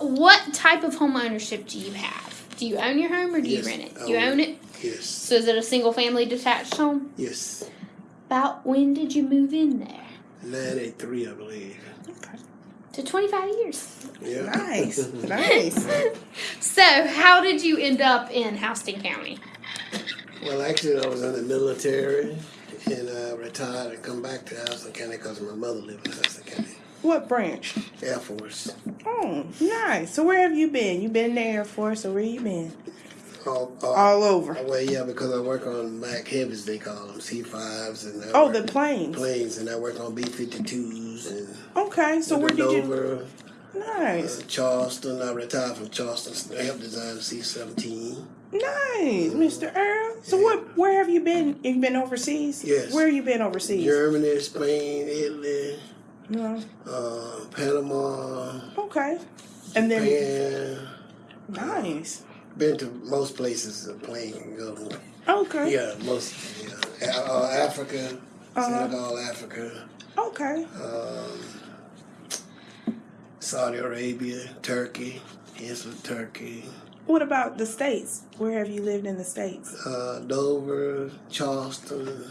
What type of home ownership do you have? Do you own your home or do Yes, you rent it? I You own own it? Yes. So is it a single family detached home? Yes. About when did you move in there? 93, I believe. Okay. To 25 years. Yeah. Nice, nice. So, how did you end up in Houston County? Well, actually, I was in the military and I retired and come back to Houston County because my mother lived in Houston County. What branch? Air Force. Oh, nice. So where have you been? You been in the Air Force, or where you been? All, all, All over. well, yeah, because I work on Mac heavies, they call them C5s and I Oh, the planes. planes, and I work on B52s and Okay, so where did you? Nice, uh, Charleston. I retired from Charleston. I helped design C-17. nice, Mr. Earl. So what? Where have you been? You been overseas? Yes. Where have you been overseas? Germany, Spain, Italy, No. uh, Panama, Okay. And then Japan. nice. Been to most places a plane can go. Okay. Yeah, most. Yeah. Uh, Africa, Uh-huh. Senegal, Africa, Okay. um, Saudi Arabia, Turkey. Yes, with Turkey. What about the states? Where have you lived in the states? Uh, Dover, Charleston,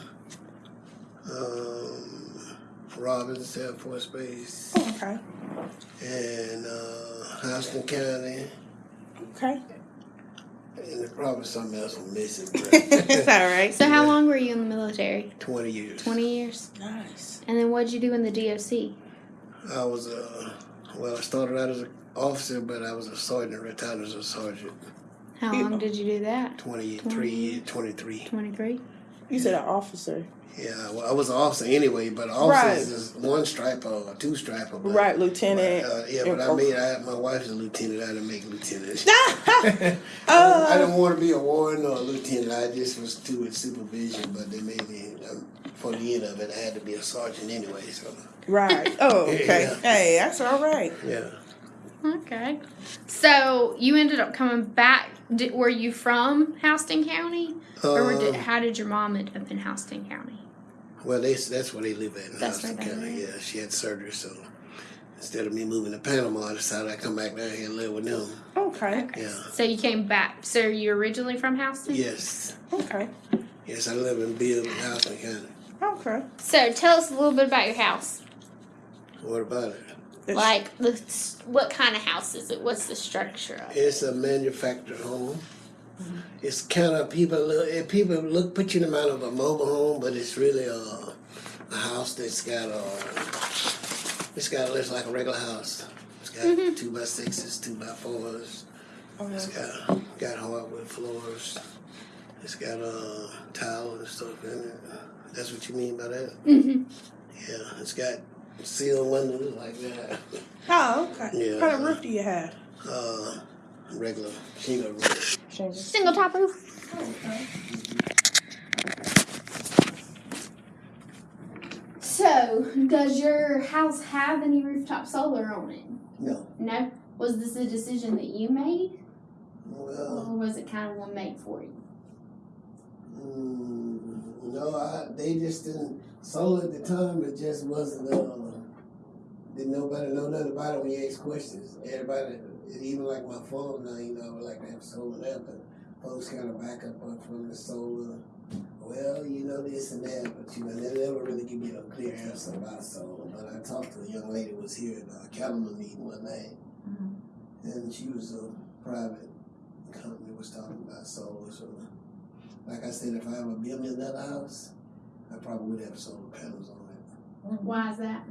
um, Robins Air Force Base, Oh, okay. and uh, Houston County. Okay. And there's probably something else I'm missing. it's But all right. So, how long were you in the military? 20 years. 20 years. Nice. And then what did you do in the DOC? I was, uh, well, I started out as an officer, but I was a sergeant, retired as a sergeant. How You- long did you do that? 23, 23. 23. You said an officer. Yeah, well, I was an officer anyway, but officers Right. is one stripe or two striper. But, Right, lieutenant. Uh, yeah, but I made, I, my wife's a lieutenant, I didn't make lieutenant. I uh, didn't want to be a warden or a lieutenant. I just was too with supervision, but they made me, um, for the end of it, I had to be a sergeant anyway. So, right. Oh, okay. Yeah. Hey, that's all right. yeah. Okay. So, you ended up coming back. Did, were you from Houston County? or did, Um, how did your mom end up in Houston County? Well, they, that's where they live at in That's Houston County. live. Yeah, she had surgery, so instead of me moving to Panama, I decided I'd come back down here and live with them. Okay. Yeah. So, you came back. So, you originally from Houston? Yes. Okay. Yes, I live in Bill, Houston County. Okay. So, tell us a little bit about your house. What about it? It's- Like, the, what kind of house is it? What's the structure of it? It's a manufactured home. It's kind of people look. eh, People look put you in the mind of a mobile home, but it's really a, a house that's got a. It's got looks like a regular house. It's got two by sixes, two by fours. It's Okay. got got hardwood floors. It's got uh, tile and stuff in it. That's what you mean by that? Mm-hmm. Yeah. It's got sealed windows like that. Oh, okay. Yeah. What kind of roof do you have? Uh, regular shingle roof. Shingles. Single top roof. Okay. So, does your house have any rooftop solar on it? No. No. Was this a decision that you made, Well. or was it kind of one made for you? Mm, no, I, they just didn't. Solar at the time, it just wasn't. Uh, didn't nobody know nothing about it when you ask questions. Everybody, even like my phone now, you know, I would like to have solar there, but folks kind of back up on from the solar. Well, you know this and that, but you know they never really give me a clear answer about solar. But I talked to a young lady who was here at a Calumet meeting one night, and she was a private company was talking about solar. So like I said, if I ever build me another house, I probably would have solar panels on it. Why is that?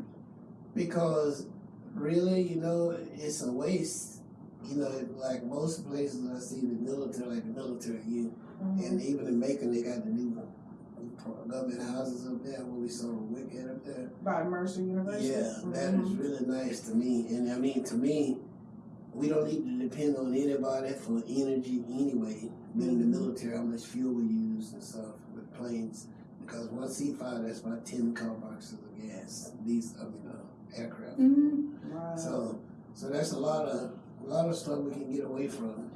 Because really, you know, it's a waste. You know, like most places I see the military, like the military, you, mm-hmm. and even in Macon, they got the new uh, government houses up there where we saw Wicked up there. By Mercer University. Yeah, that is mm-hmm. really nice to me. And I mean, to me, we don't need to depend on anybody for energy anyway. Being in the military, how much fuel we use and stuff with planes. Because one C5, that's about 10 car boxes of gas. These, I mean, uh, aircraft. Mm-hmm. Wow. So, so that's a lot of a lot of stuff we can get away from,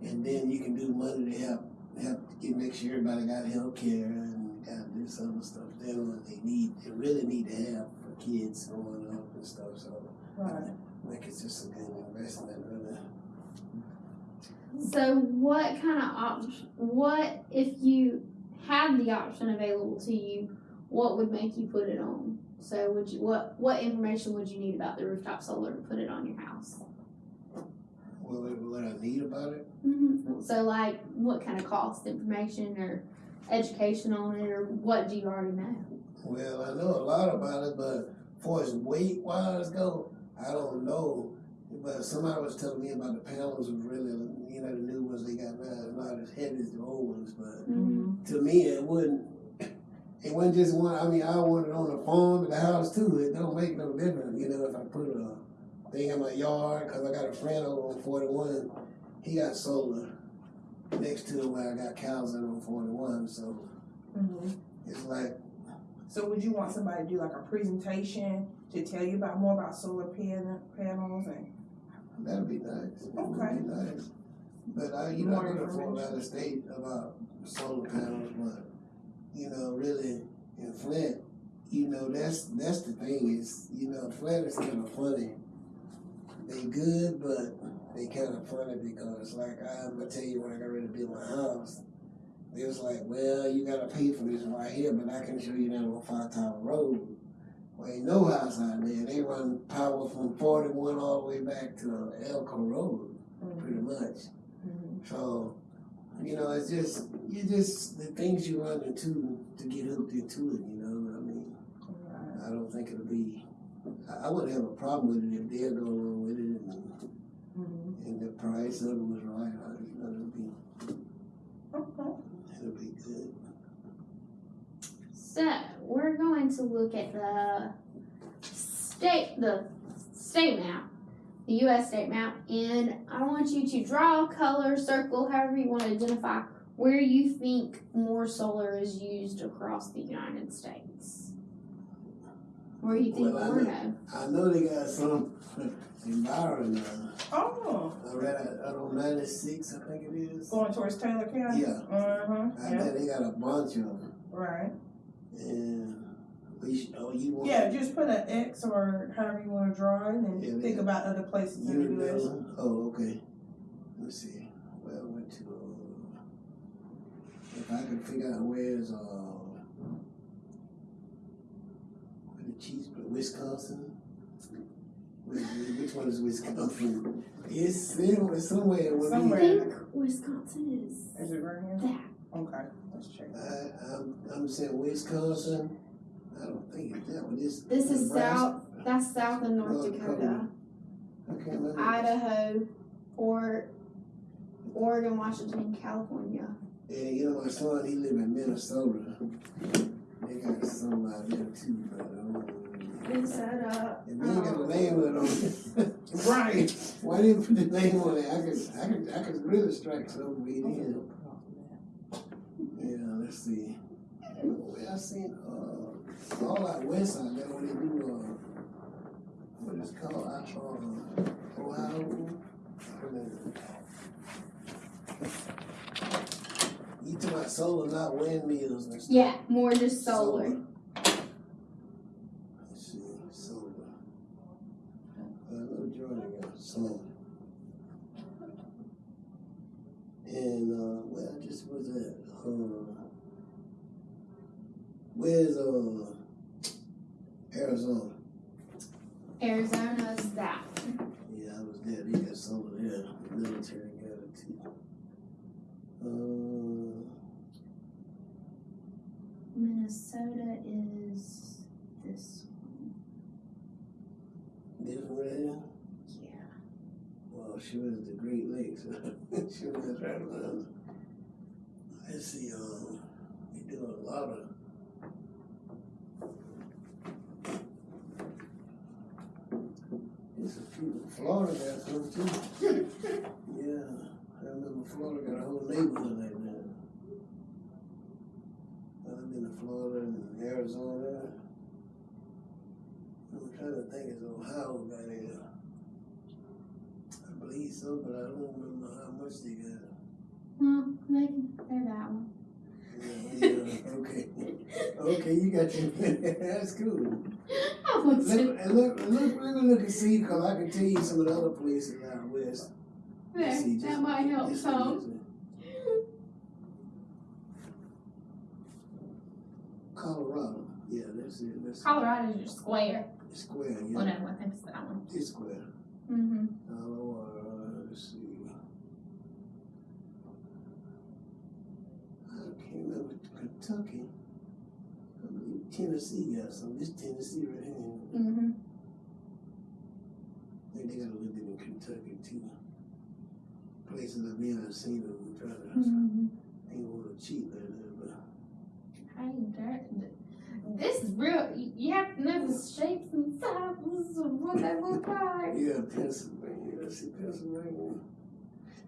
and then you can do money to help help get make sure everybody got health care and got this other stuff. They what they need, they really need to have for kids growing up and stuff. So, right. I think it's just a good investment. So what kind of option? What if you had the option available to you? What would make you put it on? So would you what what information would you need about the rooftop solar to put it on your house? What, what, I need about it? hmm So like what kind of cost information or education on it or what do you already know? Well, I know a lot about it, but far as weight wise go, I don't know. But somebody was telling me about the panels was really, you know, the new ones they got now, not as heavy as the old ones. But Mm-hmm. to me, it wouldn't. It wasn't just one. I mean, I want it on the farm and the house too. It don't make no difference, you know, if I put a thing in my yard. Cause I got a friend over on Forty One. He got solar next to where I got cows in on Forty One. So Mhm. it's like So would you want somebody to do like a presentation to tell you about more about solar pan- panels and? That'd be nice. That would Okay. be nice. But I, you know, More I could afford information. out of state about solar panels, but you know, really in Flint, you know, that's that's the thing is, you know, Flint is kind of funny. They good, but they kind of funny because, like, I'm gonna tell you when I got ready to build my house, they was like, well, you gotta pay for this right here, but I can show you down on Five Tower Road. Well, ain't no house out there. They run power from 41 all the way back to Elko Road, pretty much. Mhm. So, you know, it's just, you just, the things you run into to get hooked into it, you know, I mean, Right. I don't think it'll be, I, I wouldn't have a problem with it if they're going along with it and, Mhm. and the price of it was right, you know, it'll be, Okay. it'll be good. So we're going to look at the state the state map, the U.S. state map, and I want you to draw, color, circle, however you want to identify where you think more solar is used across the United States. Where you think Well, I more know- no? I know they got some in Byron, uh, Oh, I read it out on ninety-six, I think it is. going towards Taylor County? Yeah. Uh-huh, I yeah, bet they got a bunch of them, right. And we oh, you want? Yeah, just put an X or however you wanna draw it and Yeah, think about other places in You the US. know? Oh, okay. Let me see. Well, I went to, uh, if I could figure out where's, uh, where the cheese, Wisconsin? Which, which one is Wisconsin? It's somewhere, somewhere. with me. I think Wisconsin is Is it right here? that. Okay, let's check. I, I'm, I'm saying Wisconsin. I don't think it's that one. This, This is Nebraska. south. That's South of North North Dakota, Dakota. I can't. Idaho, or Oregon, Washington, California. Yeah, you know, my son, he live in Minnesota. They got some out there too, but um, Minnesota. if they ain't got the um, name of it on it. right. Why didn't you put the name on it? I could, I could, I could really strike some weed in. Let's see. I seen, uh, all out west side, that when they do, uh, what is called, I, uh, Ohio. Wait a minute. You talking about solar, not windmills and stuff? Yeah, more just solar. Let's see, solar. I know Jordan got solar. And, uh, where I just was at, uh, where's, uh, Arizona? Arizona's that. Yeah, I was there, they got solar there, the military got it too. Uh, Minnesota is this one. this one right here? Yeah. Well, sure is the Great Lakes. sure is right around. Let's see, um, we do a lot of. There's a few, Florida got some too. Yeah, I remember Florida got a whole neighborhood like that. I've been to Florida and Arizona. I'm trying to think, is Ohio got it? I believe so, but I don't remember how much they got. Well, they they're that one. Yeah, yeah, okay. Okay, you got your, that's cool. I Look, look, look, me look and see, cause I can tell you some of the other places out west. There, See, that might help some. Colorado, yeah, that's it, that's. Colorado's your square. Square, yeah, no, I think it's that one. it's square. Mm-hmm. Colorado, let's see. I can't remember Kentucky. I believe Tennessee got some, this Tennessee right here. Mm-hmm. I think they got a little bit in Kentucky too. Places I've been, I've seen them, trying to, Mm-hmm. I ain't wanna cheat like that, but. Hey, that, this is real. You have to know the shapes and sizes of what they look like. Yeah, Pennsylvania, let's see, Pennsylvania.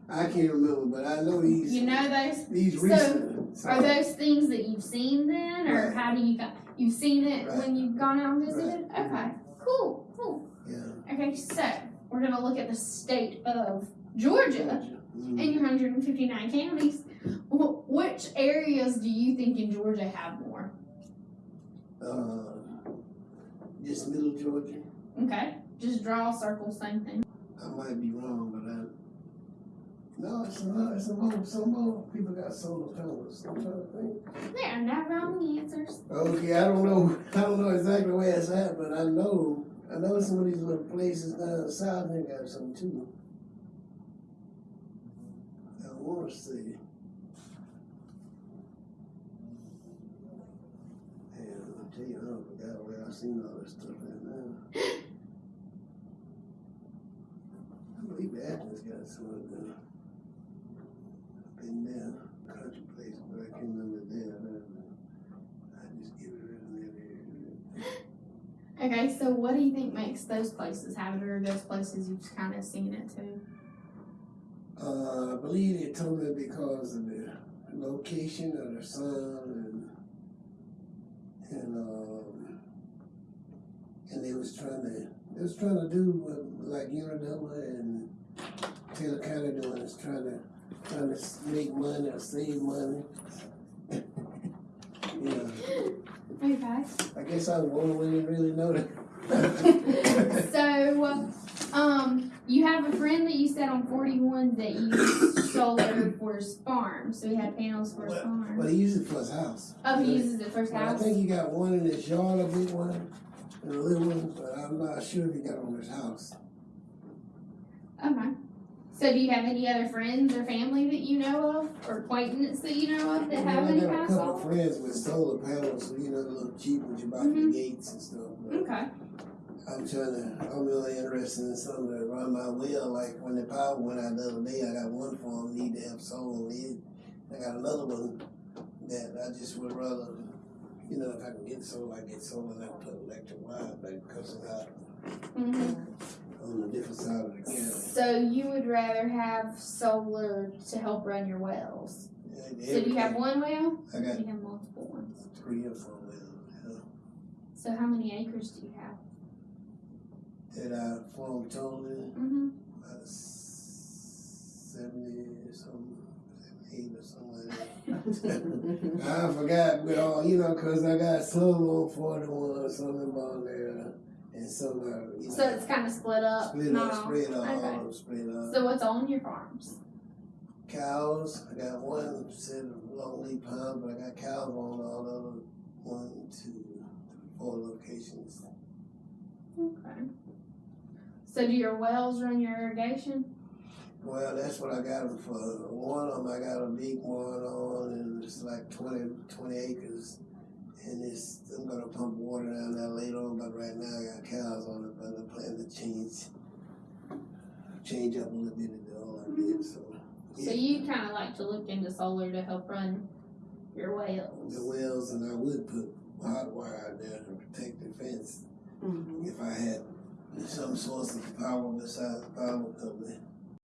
I can't remember, but I know these, You know those? these so, recent. So- Are those things that you've seen then, or Right. how do you got? You've seen it Right. when you've gone out and visited. Right. Okay, cool, cool. Yeah. Okay, so we're gonna look at the state of Georgia Mhm. and your 159 counties. Which areas do you think in Georgia have more? Uh, just middle Georgia. Okay, just draw a circle, same thing. I might be wrong, but I. No, it's not. It's some more. Some more people got solar panels. I'm trying to think. There are not wrong answers. Okay, I don't know. I don't know exactly where it's at, but I know. I know some of these little places down south they got some too. I want to see. Man, I tell you, I forgot where I seen all this stuff at now. I believe Athens got some of them. Country place, but I can't remember there. I just give it a little Okay, so what do you think makes those places have it, or those places you've kind of seen it too? Uh, I believe they told me because of the location of the sun and and um and they was trying to they was trying to do what like Unadilla and Taylor County doing is trying to trying to make money or save money. yeah, Okay. I guess I was one we didn't really know that. so, um, you have a friend that you said on 41 that used solar for his farm. So he had panels for his farm. But he uses it for his house. Oh, he uses it for his Well, I think he got one in his yard, a big one, and a little one, but I'm not sure if he got on his house. Okay. So do you have any other friends or family that you know of, or acquaintance that you know of that have I any got a of couple of friends with solar panels, you know, the little cheap ones you buy from Mhm. the gates and stuff. Okay. I'm trying to, I'm really interested in something to run my well, like when the power went out the other day, I got one farm need to have solar it. I got another one that I just would rather, you know, if I can get solar, I get solar and I put electric wire back because it's out hmm on the different side of the county. So you would rather have solar to help run your wells? And So do you have everything. one well? I got you have multiple ones? three or four wells, yeah. So how many acres do you have? that I formed totally Mm-hmm. about seventy something, seventy-eight or something like that. I forgot, but all you know, cause I got some on forty-one, some in Bonnell, and uh, you know. So it's kind of split up. split not up, spread all, Okay. split up. So what's on your farms? cows, I got one set of leaf pines, but I got cows on all the other one, two, three, four locations. Okay. So do your wells run your irrigation? Well, that's what I got them for. One of them, I got a big one on, and it's like 20, 20 acres. And it's, I'm gonna pump water down there later on, but right now I got cows on it, but I plan to change, change up a little bit of the all I did, so. So yeah. you kind of like to look into solar to help run your wells. The wells, and I would put hot wire out there to protect the fence Mhm. if I had some source of power besides the power company.